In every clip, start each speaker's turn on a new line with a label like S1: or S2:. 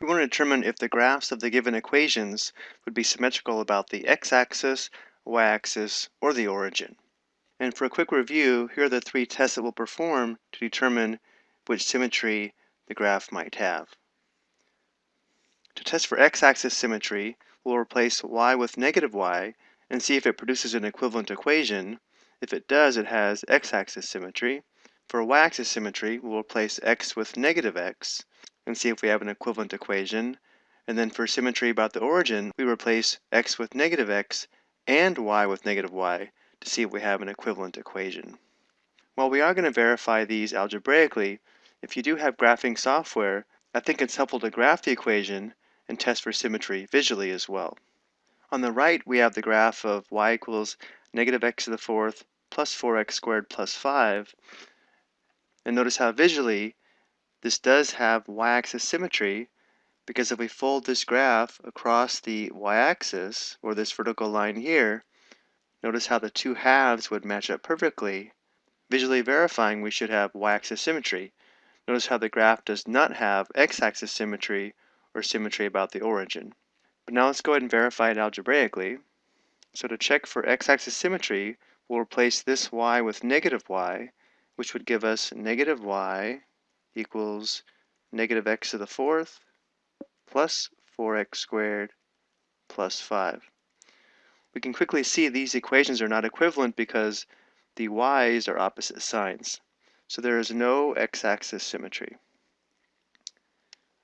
S1: We want to determine if the graphs of the given equations would be symmetrical about the x-axis, y-axis, or the origin. And for a quick review, here are the three tests that we'll perform to determine which symmetry the graph might have. To test for x-axis symmetry, we'll replace y with negative y and see if it produces an equivalent equation. If it does, it has x-axis symmetry. For y-axis symmetry, we'll replace x with negative x and see if we have an equivalent equation. And then for symmetry about the origin, we replace x with negative x and y with negative y to see if we have an equivalent equation. While we are going to verify these algebraically, if you do have graphing software, I think it's helpful to graph the equation and test for symmetry visually as well. On the right, we have the graph of y equals negative x to the fourth plus 4x squared plus 5. And notice how visually this does have y-axis symmetry because if we fold this graph across the y-axis, or this vertical line here, notice how the two halves would match up perfectly. Visually verifying we should have y-axis symmetry. Notice how the graph does not have x-axis symmetry or symmetry about the origin. But now let's go ahead and verify it algebraically. So to check for x-axis symmetry, we'll replace this y with negative y, which would give us negative y equals negative x to the fourth plus 4x squared plus 5. We can quickly see these equations are not equivalent because the y's are opposite signs. So there is no x-axis symmetry.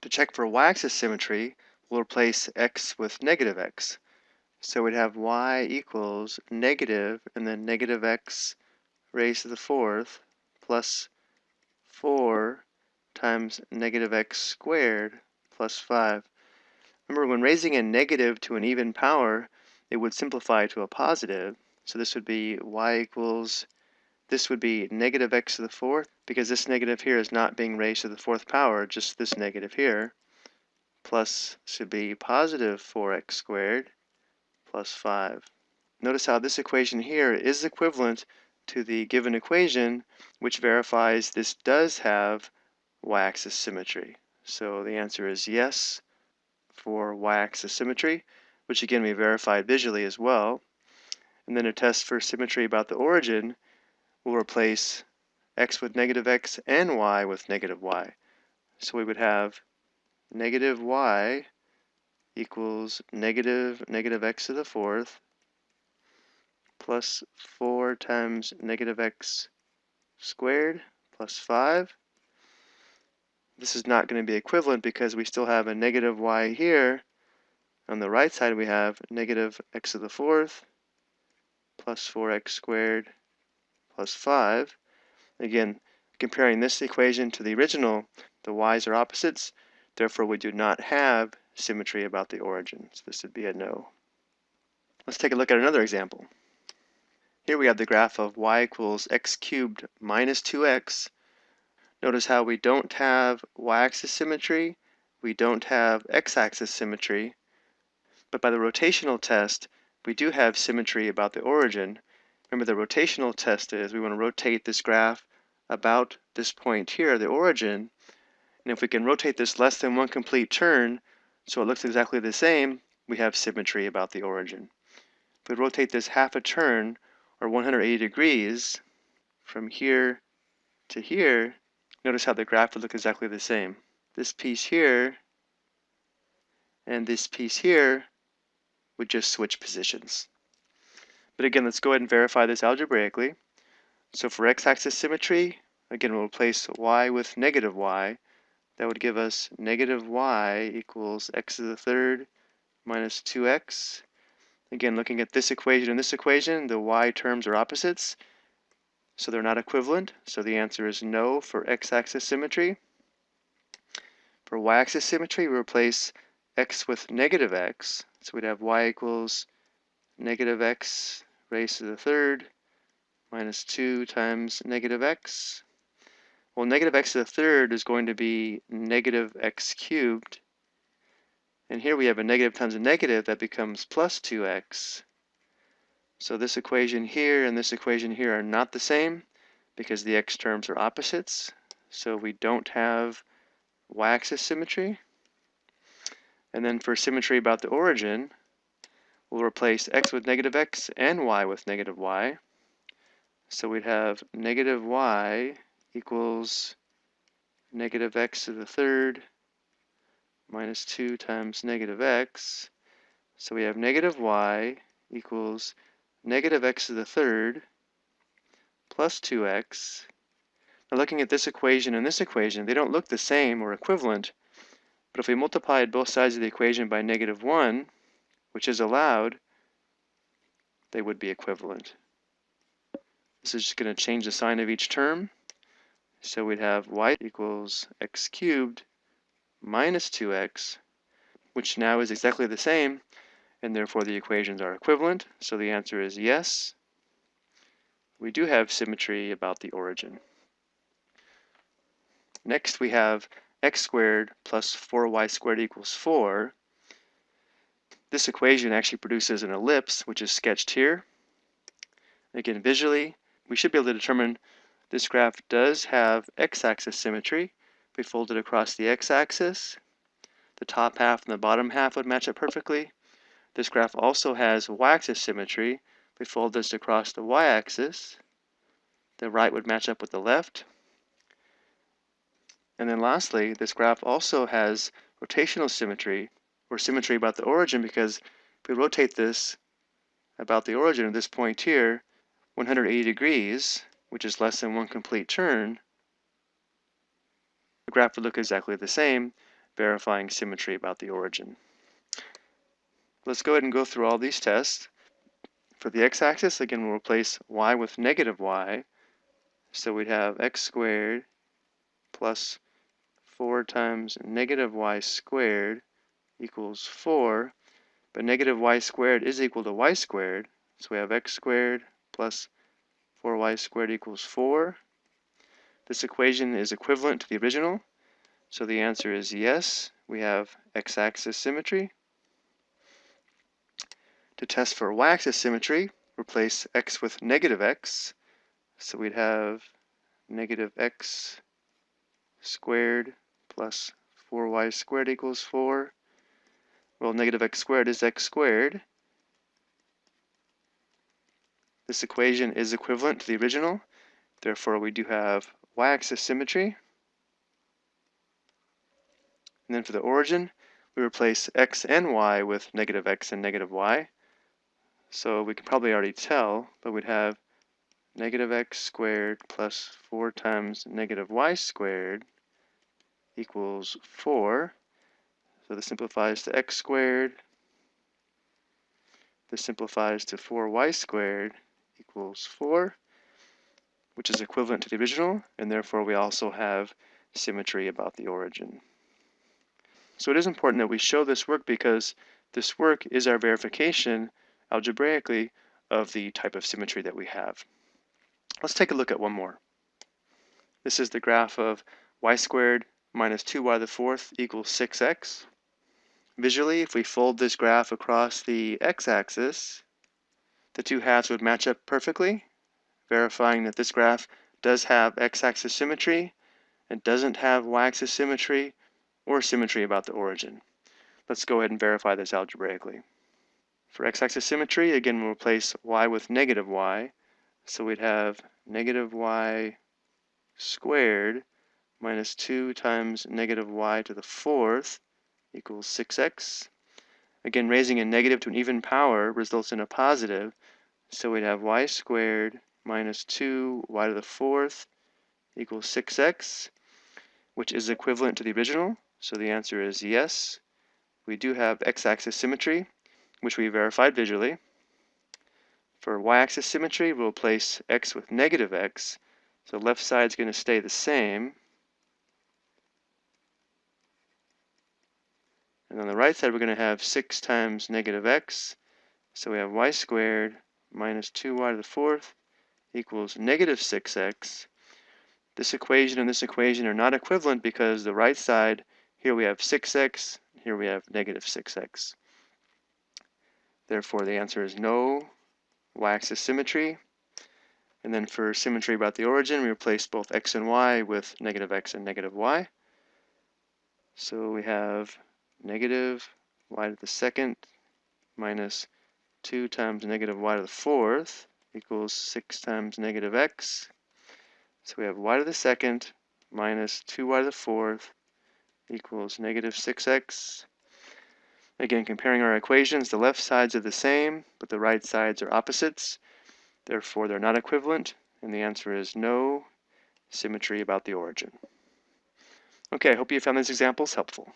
S1: To check for y-axis symmetry, we'll replace x with negative x. So we'd have y equals negative and then negative x raised to the fourth plus 4 times negative x squared plus 5. Remember, when raising a negative to an even power, it would simplify to a positive. So this would be y equals, this would be negative x to the fourth, because this negative here is not being raised to the fourth power, just this negative here, plus should be positive 4x squared plus 5. Notice how this equation here is equivalent to the given equation, which verifies this does have y-axis symmetry. So the answer is yes for y-axis symmetry, which again we verified visually as well. And then a test for symmetry about the origin, we'll replace x with negative x and y with negative y. So we would have negative y equals negative negative x to the fourth plus 4 times negative x squared plus 5 this is not going to be equivalent because we still have a negative y here. On the right side, we have negative x to the fourth plus 4x squared plus 5. Again, comparing this equation to the original, the y's are opposites. Therefore, we do not have symmetry about the origin. So this would be a no. Let's take a look at another example. Here we have the graph of y equals x cubed minus 2x Notice how we don't have y-axis symmetry, we don't have x-axis symmetry, but by the rotational test, we do have symmetry about the origin. Remember the rotational test is we want to rotate this graph about this point here, the origin, and if we can rotate this less than one complete turn, so it looks exactly the same, we have symmetry about the origin. If we rotate this half a turn, or 180 degrees, from here to here, notice how the graph would look exactly the same. This piece here and this piece here would just switch positions. But again, let's go ahead and verify this algebraically. So for x-axis symmetry, again, we'll replace y with negative y. That would give us negative y equals x to the third minus 2x. Again, looking at this equation and this equation, the y terms are opposites. So they're not equivalent. So the answer is no for x-axis symmetry. For y-axis symmetry, we replace x with negative x. So we'd have y equals negative x raised to the third minus 2 times negative x. Well, negative x to the third is going to be negative x cubed. And here we have a negative times a negative that becomes plus 2x. So this equation here and this equation here are not the same because the x terms are opposites. So we don't have y-axis symmetry. And then for symmetry about the origin, we'll replace x with negative x and y with negative y. So we'd have negative y equals negative x to the third minus 2 times negative x. So we have negative y equals negative x to the third plus 2x. Now looking at this equation and this equation, they don't look the same or equivalent, but if we multiplied both sides of the equation by negative 1, which is allowed, they would be equivalent. This is just going to change the sign of each term. So we'd have y equals x cubed minus 2x, which now is exactly the same, and therefore the equations are equivalent. So the answer is yes. We do have symmetry about the origin. Next we have x squared plus 4y squared equals 4. This equation actually produces an ellipse, which is sketched here. Again, visually, we should be able to determine this graph does have x-axis symmetry. If we fold it across the x-axis, the top half and the bottom half would match up perfectly. This graph also has y-axis symmetry. If we fold this across the y-axis, the right would match up with the left. And then lastly, this graph also has rotational symmetry, or symmetry about the origin, because if we rotate this about the origin of this point here 180 degrees, which is less than one complete turn, the graph would look exactly the same, verifying symmetry about the origin. Let's go ahead and go through all these tests. For the x-axis, again, we'll replace y with negative y. So we'd have x squared plus 4 times negative y squared equals 4. But negative y squared is equal to y squared. So we have x squared plus 4y squared equals 4. This equation is equivalent to the original, so the answer is yes, we have x-axis symmetry. To test for y-axis symmetry, replace x with negative x, so we'd have negative x squared plus 4y squared equals 4. Well, negative x squared is x squared, This equation is equivalent to the original, therefore we do have y-axis symmetry. And then for the origin, we replace x and y with negative x and negative y. So we can probably already tell, but we'd have negative x squared plus 4 times negative y squared equals 4. So this simplifies to x squared. This simplifies to 4y squared equals 4, which is equivalent to the original, and therefore we also have symmetry about the origin. So it is important that we show this work because this work is our verification algebraically of the type of symmetry that we have. Let's take a look at one more. This is the graph of y squared minus 2y to the fourth equals 6x. Visually, if we fold this graph across the x-axis, the two halves would match up perfectly, verifying that this graph does have x-axis symmetry and doesn't have y-axis symmetry or symmetry about the origin. Let's go ahead and verify this algebraically. For x-axis symmetry, again, we'll replace y with negative y. So we'd have negative y squared minus 2 times negative y to the fourth equals 6x. Again, raising a negative to an even power results in a positive, so we'd have y squared minus 2 y to the fourth equals 6x, which is equivalent to the original. So the answer is yes. We do have x-axis symmetry, which we verified visually. For y-axis symmetry, we'll place x with negative x. So left side is going to stay the same. And on the right side, we're going to have 6 times negative x. So we have y squared minus 2y to the fourth equals negative 6x. This equation and this equation are not equivalent because the right side, here we have 6x, here we have negative 6x. Therefore, the answer is no y-axis symmetry. And then for symmetry about the origin, we replace both x and y with negative x and negative y. So we have negative y to the second minus 2 times negative y to the fourth equals 6 times negative x. So we have y to the second minus 2y to the fourth equals negative 6x. Again, comparing our equations, the left sides are the same, but the right sides are opposites. Therefore, they're not equivalent, and the answer is no symmetry about the origin. Okay, I hope you found these examples helpful.